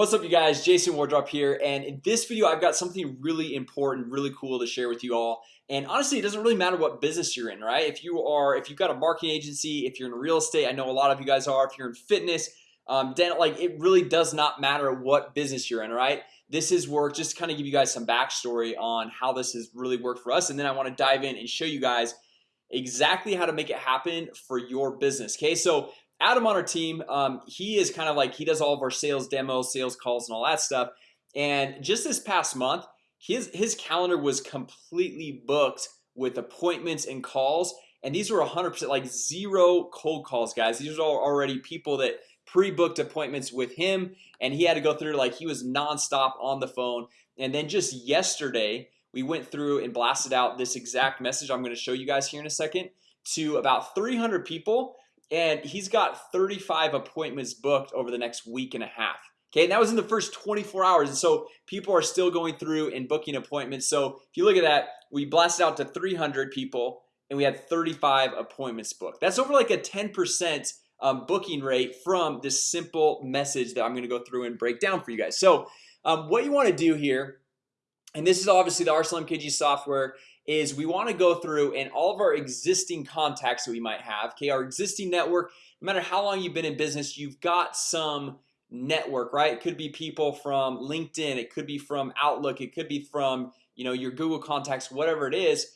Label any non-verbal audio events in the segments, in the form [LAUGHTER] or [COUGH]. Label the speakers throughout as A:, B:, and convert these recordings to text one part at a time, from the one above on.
A: What's up you guys? Jason Wardrop here and in this video I've got something really important really cool to share with you all. And honestly it doesn't really matter what business you're in right? If you are if you've got a marketing agency if you're in real estate I know a lot of you guys are if you're in fitness um, then like it really does not matter what business you're in right? This is work just kind of give you guys some backstory on how this has really worked for us and then I want to dive in and show you guys exactly how to make it happen for your business okay? So Adam on our team um, he is kind of like he does all of our sales demos sales calls and all that stuff. And just this past month his his calendar was completely booked with appointments and calls. And these were 100% like zero cold calls guys. These are already people that pre-booked appointments with him. And he had to go through like he was nonstop on the phone. And then just yesterday we went through and blasted out this exact message I'm going to show you guys here in a second to about 300 people and he's got 35 appointments booked over the next week and a half. Okay, and that was in the first 24 hours and so people are still going through and booking appointments. So if you look at that we blasted out to 300 people and we had 35 appointments booked. That's over like a 10% um, booking rate from this simple message that I'm gonna go through and break down for you guys. So um, what you want to do here and this is obviously the Arsenal MKG software is we want to go through and all of our existing contacts that we might have okay our existing network no matter how long you've been in business you've got some network right? It could be people from LinkedIn it could be from Outlook it could be from you know your Google contacts whatever it is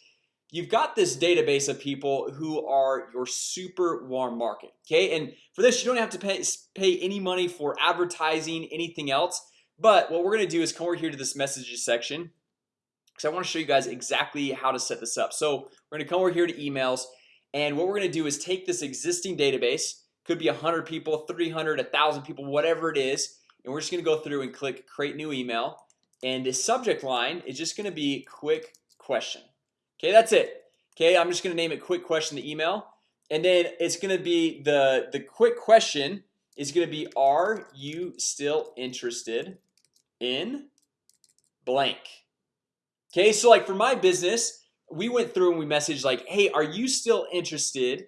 A: You've got this database of people who are your super warm market Okay, and for this you don't have to pay pay any money for advertising anything else But what we're gonna do is come over here to this messages section because I want to show you guys exactly how to set this up. So we're gonna come over here to emails and what we're gonna do is take this existing database could be a hundred people 300 a thousand people whatever it is and we're just gonna go through and click create new email and the subject line is just gonna be quick question. Okay, that's it. Okay, I'm just gonna name it quick question the email and then it's gonna be the the quick question is gonna be are you still interested in blank Okay, so like for my business we went through and we messaged like hey, are you still interested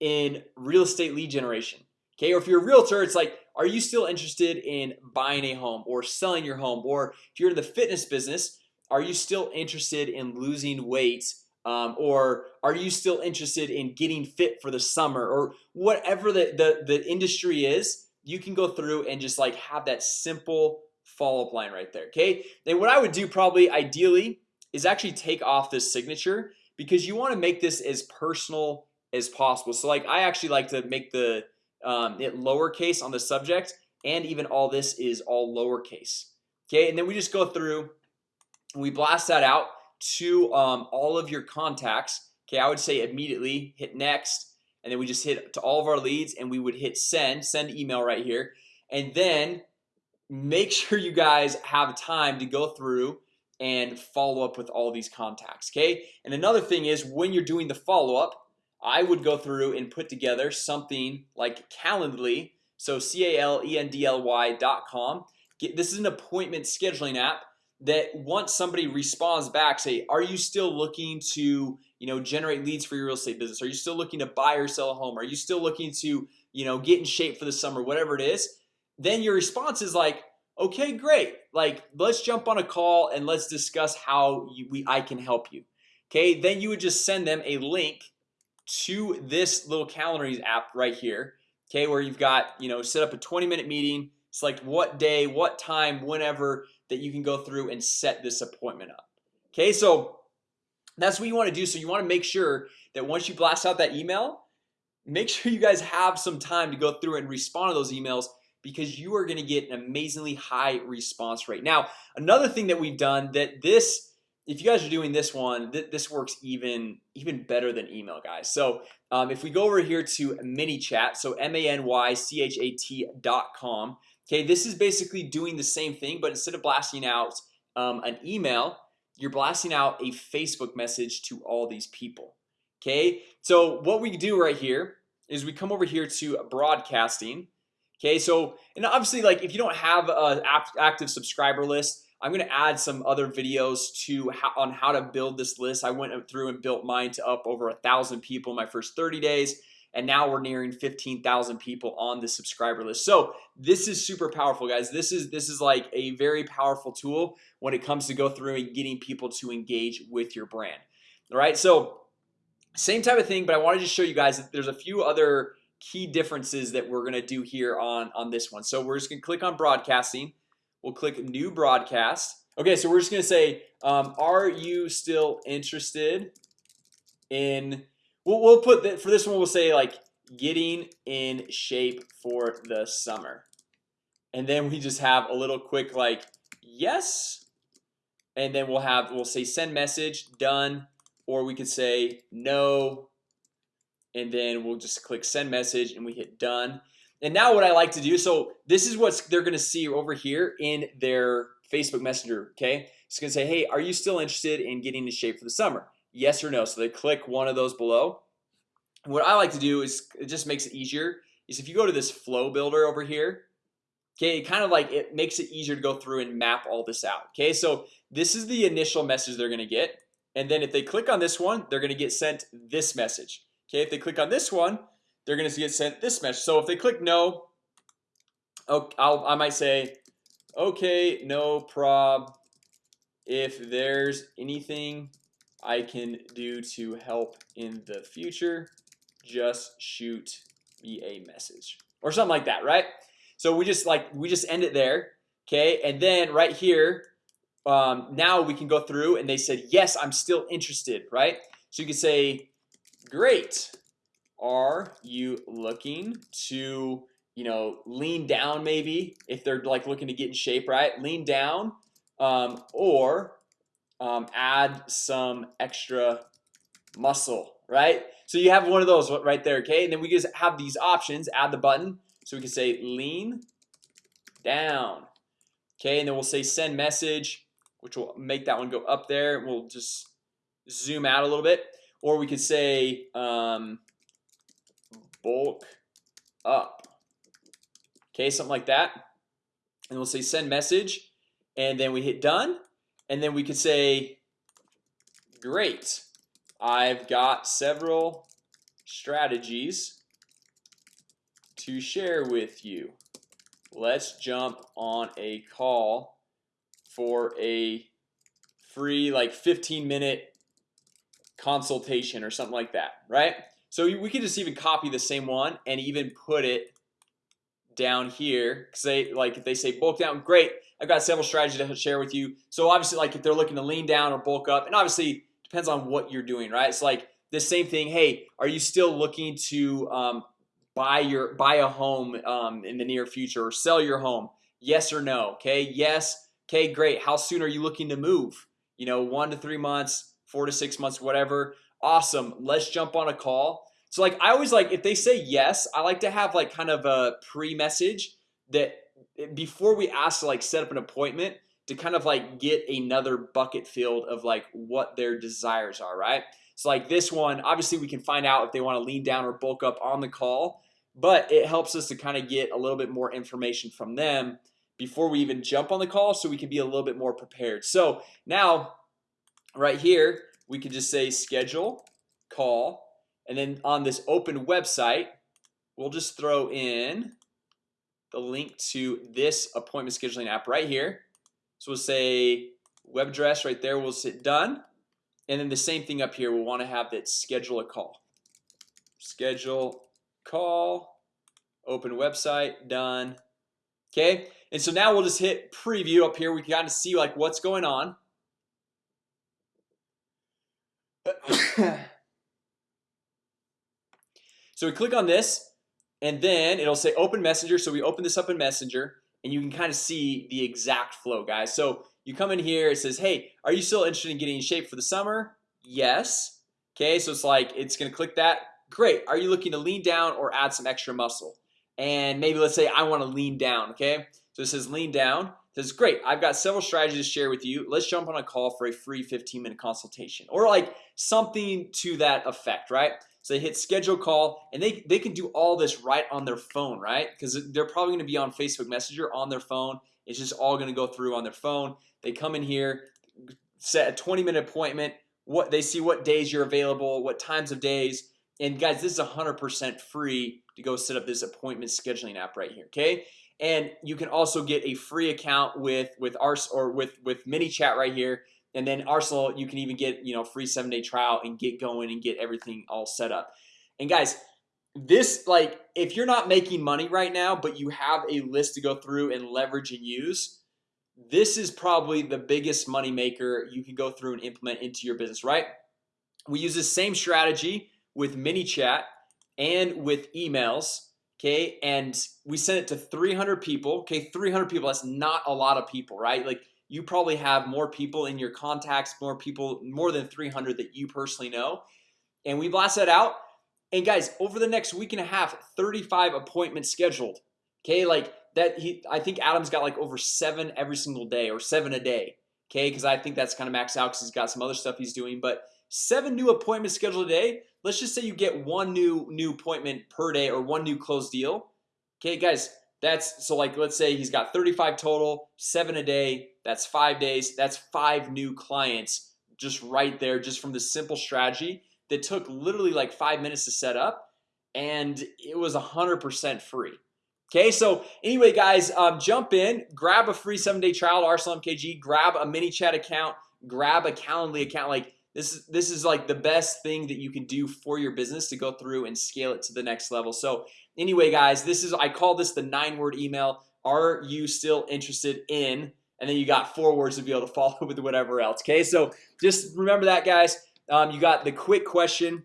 A: in real estate lead generation? Okay, or if you're a realtor, it's like are you still interested in buying a home or selling your home or if you're in the fitness business Are you still interested in losing weight? Um, or are you still interested in getting fit for the summer or whatever the, the the industry is you can go through and just like have that simple follow-up line right there Okay, then what I would do probably ideally is actually take off this signature because you want to make this as personal as possible. So like I actually like to make the um, it lowercase on the subject and even all this is all lowercase Okay, and then we just go through we blast that out to um, all of your contacts Okay, I would say immediately hit next and then we just hit to all of our leads and we would hit send send email right here. And then Make [LAUGHS] sure you guys have time to go through and follow up with all these contacts Okay, and another thing is when you're doing the follow-up I would go through and put together something like Calendly So c-a-l-e-n-d-l-y dot com. Get this is an appointment scheduling app that once somebody responds back say are you still looking to you know generate leads for your real estate business? Are you still looking to buy or sell a home? Are you still looking to you know get in shape for the summer? Whatever it is then your response is like okay great like let's jump on a call and let's discuss how you, we I can help you. Okay, then you would just send them a link to this little calendar app right here Okay, where you've got you know set up a 20-minute meeting select what day what time whenever that you can go through and set this appointment up. Okay, so that's what you want to do. So you want to make sure that once you blast out that email Make sure you guys have some time to go through and respond to those emails because you are going to get an amazingly high response rate. Now another thing that we've done that this if you guys are doing this one th this works even even better than email guys. So um, if we go over here to ManyChat so m-a-n-y-c-h-a-t dot com Okay, this is basically doing the same thing but instead of blasting out um, an email you're blasting out a Facebook message to all these people Okay, so what we do right here is we come over here to broadcasting Okay, so and obviously like if you don't have a active subscriber list I'm gonna add some other videos to how, on how to build this list. I went through and built mine to up over a thousand people in my first 30 days and now we're nearing 15,000 people on the subscriber list. So this is super powerful guys. This is this is like a very powerful tool when it comes to go through and getting people to engage with your brand. All right, so same type of thing, but I wanted to show you guys that there's a few other key differences that we're gonna do here on on this one. So we're just gonna click on broadcasting. We'll click new broadcast. Okay, so we're just gonna say um, are you still interested in we'll, we'll put that for this one we'll say like getting in shape for the summer. And then we just have a little quick like yes. And then we'll have we'll say send message done. Or we could say no and then we'll just click send message and we hit done. And now what I like to do so this is what they're gonna see over here in their Facebook Messenger Okay, it's gonna say hey are you still interested in getting in shape for the summer? Yes or no. So they click one of those below. What I like to do is it just makes it easier is if you go to this flow builder over here Okay, kind of like it makes it easier to go through and map all this out Okay, so this is the initial message they're gonna get and then if they click on this one they're gonna get sent this message Okay, if they click on this one they're gonna get sent this message. So if they click no Oh, I'll, I might say Okay, no prob if there's anything I can do to help in the future just shoot me a message or something like that right? So we just like we just end it there okay? And then right here um, now we can go through and they said yes I'm still interested right? So you can say great. Are you looking to you know lean down maybe if they're like looking to get in shape right? Lean down um, or um, add some extra muscle right? So you have one of those right there okay? And then we just have these options. Add the button so we can say lean down okay? And then we'll say send message which will make that one go up there. We'll just zoom out a little bit or we could say um, bulk up. Okay something like that. And we'll say send message and then we hit done. And then we could say great. I've got several strategies to share with you. Let's jump on a call for a free like 15 minute consultation or something like that, right? So we could just even copy the same one and even put it down here. Say like if they say bulk down great. I've got several strategies to share with you. So obviously like if they're looking to lean down or bulk up and obviously depends on what you're doing right? It's like the same thing hey are you still looking to um, buy your buy a home um, in the near future or sell your home? Yes or no okay? Yes okay great. How soon are you looking to move? You know one to three months four to six months whatever. Awesome. Let's jump on a call. So like I always like if they say yes I like to have like kind of a pre-message that eh, before we ask to like set up an appointment to kind of like get another bucket filled of like what their desires are right? So like this one obviously we can find out if they want to lean down or bulk up on the call but it helps us to kind of get a little bit more information from them before we even jump on the call so we can be a little bit more prepared. So now right here we can just say schedule call and then on this open website we'll just throw in the link to this appointment scheduling app right here. So we'll say web address right there we'll sit done. And then the same thing up here we'll want to have that schedule a call. Schedule call open website done. Okay? And so now we'll just hit preview up here. We can kind of see like what's going on so we click on this and then it'll say open messenger. So we open this up in messenger and you can kind of see the exact flow guys. So you come in here it says hey are you still interested in getting in shape for the summer? Yes. Okay so it's like it's gonna click that. Great. Are you looking to lean down or add some extra muscle? And maybe let's say I want to lean down okay? So it says lean down it says great. I've got several strategies to share with you. Let's jump on a call for a free 15 minute consultation or like something to that effect right? So they hit schedule call and they they can do all this right on their phone right? Because they're probably going to be on Facebook Messenger on their phone. It's just all going to go through on their phone. They come in here set a 20 minute appointment. What they see what days you're available what times of days. And guys this is hundred percent free to go set up this appointment scheduling app right here Okay, and you can also get a free account with with Ars or with with ManyChat right here. And then Arsenal you can even get you know free seven-day trial and get going and get everything all set up. And guys this like if you're not making money right now but you have a list to go through and leverage and use this is probably the biggest money maker you can go through and implement into your business right? We use the same strategy with ManyChat and with emails Okay, and we sent it to 300 people Okay, 300 people. That's not a lot of people, right? Like you probably have more people in your contacts more people more than 300 that you personally know and we blast that out and guys over the next week and a half 35 appointments scheduled Okay, like that he I think Adam's got like over seven every single day or seven a day Okay, because I think that's kind of maxed out because he's got some other stuff he's doing but seven new appointments scheduled a day Let's just say you get one new new appointment per day or one new closed deal Okay guys, that's so like let's say he's got 35 total seven a day That's five days. That's five new clients just right there just from the simple strategy that took literally like five minutes to set up and it was a hundred percent free Okay, so anyway guys um, jump in grab a free seven-day trial to Arsenal grab a ManyChat account grab a Calendly account like this is this is like the best thing that you can do for your business to go through and scale it to the next level. So anyway guys this is I call this the nine-word email. Are you still interested in and then you got four words to be able to [LAUGHS] follow with whatever else Okay, so just remember that guys. Um, you got the quick question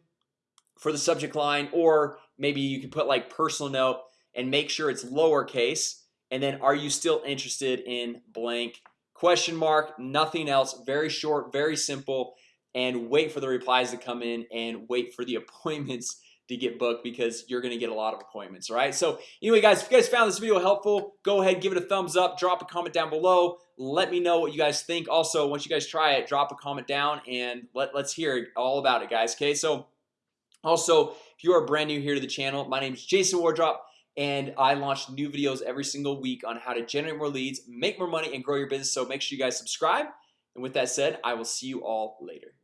A: for the subject line or maybe you can put like personal note and make sure it's lowercase. And then are you still interested in blank? Question mark nothing else. Very short very simple and wait for the replies to come in and wait for the [LAUGHS] appointments to get booked because you're gonna get a lot of appointments right? So anyway guys if you guys found this video helpful go ahead give it a thumbs up drop a comment down below. Let me know what you guys think. Also once you guys try it drop a comment down and let, let's hear all about it guys okay? So also if you are brand new here to the channel my name is Jason Wardrop and I launch new videos every single week on how to generate more leads make more money and grow your business. So make sure you guys subscribe. And with that said I will see you all later